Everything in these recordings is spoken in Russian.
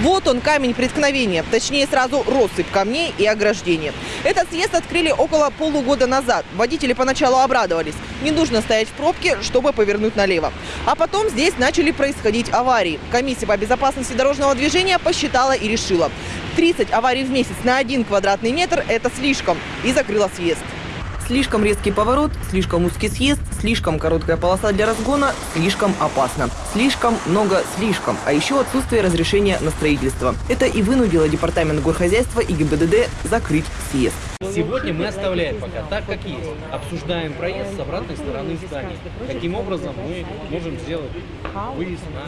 Вот он, камень преткновения, точнее сразу россыпь камней и ограждений. Этот съезд открыли около полугода назад. Водители поначалу обрадовались. Не нужно стоять в пробке, чтобы повернуть налево. А потом здесь начали происходить аварии. Комиссия по безопасности дорожного движения посчитала и решила. 30 аварий в месяц на один квадратный метр – это слишком. И закрыла съезд. Слишком резкий поворот, слишком узкий съезд, слишком короткая полоса для разгона, слишком опасно. Слишком много слишком, а еще отсутствие разрешения на строительство. Это и вынудило Департамент горхозяйства и ГИБДД закрыть съезд. Сегодня мы оставляем пока так, как есть. Обсуждаем проезд с обратной стороны здания. Каким образом мы можем сделать выезд на.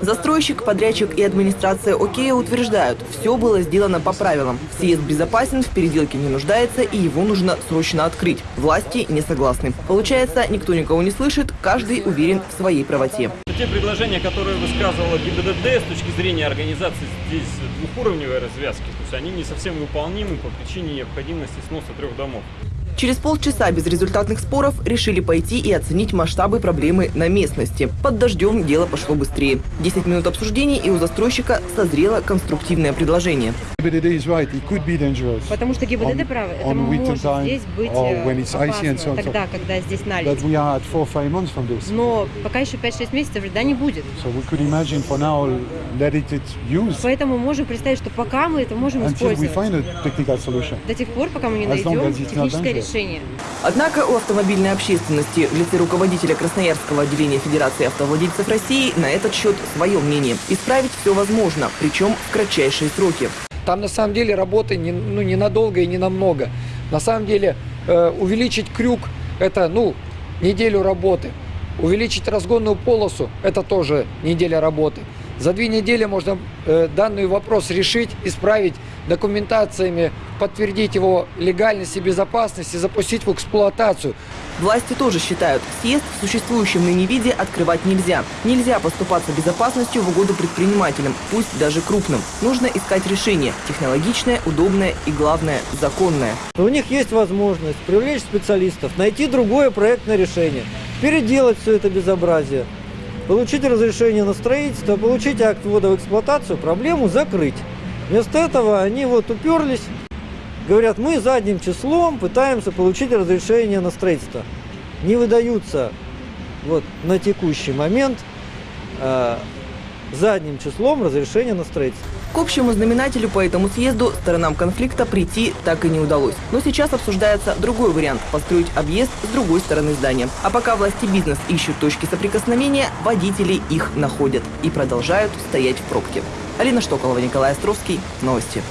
Застройщик, подрядчик и администрация Окея утверждают, все было сделано по правилам. Съезд безопасен, в переделке не нуждается и его нужно срочно открыть. Власти не согласны. Получается, никто никого не слышит, каждый уверен в своей правоте. Те предложения, которые высказывала ГИБДД с точки зрения организации здесь двухуровневой развязки, то есть они не совсем выполнимы по причине необходимости сноса трех домов. Через полчаса безрезультатных споров решили пойти и оценить масштабы проблемы на местности. Под дождем дело пошло быстрее. 10 минут обсуждений и у застройщика созрело конструктивное предложение. Потому что ГИБДД правы, это может time здесь быть э, опасно, тогда, когда здесь налить. Но пока еще 5-6 месяцев льда не будет. Поэтому можем представить, что пока мы это можем использовать. До тех пор, пока мы не найдем техническое dangerous. Решение. Однако у автомобильной общественности в лице руководителя Красноярского отделения Федерации автовладельцев России на этот счет свое мнение. Исправить все возможно, причем в кратчайшие сроки. Там на самом деле работы не, ну, ненадолго и не намного. На самом деле э, увеличить крюк – это ну, неделю работы. Увеличить разгонную полосу – это тоже неделя работы. За две недели можно э, данный вопрос решить, исправить документациями, подтвердить его легальность и безопасность и запустить в эксплуатацию. Власти тоже считают, съезд в существующем ныне виде открывать нельзя. Нельзя поступаться безопасностью в угоду предпринимателям, пусть даже крупным. Нужно искать решение – технологичное, удобное и, главное, законное. У них есть возможность привлечь специалистов, найти другое проектное решение, переделать все это безобразие, получить разрешение на строительство, получить акт ввода в эксплуатацию, проблему закрыть. Вместо этого они вот уперлись, говорят, мы задним числом пытаемся получить разрешение на строительство. Не выдаются вот на текущий момент э, задним числом разрешения на строительство. К общему знаменателю по этому съезду сторонам конфликта прийти так и не удалось. Но сейчас обсуждается другой вариант – построить объезд с другой стороны здания. А пока власти бизнес ищут точки соприкосновения, водители их находят и продолжают стоять в пробке. Алина Штоколова, Николай Островский. Новости.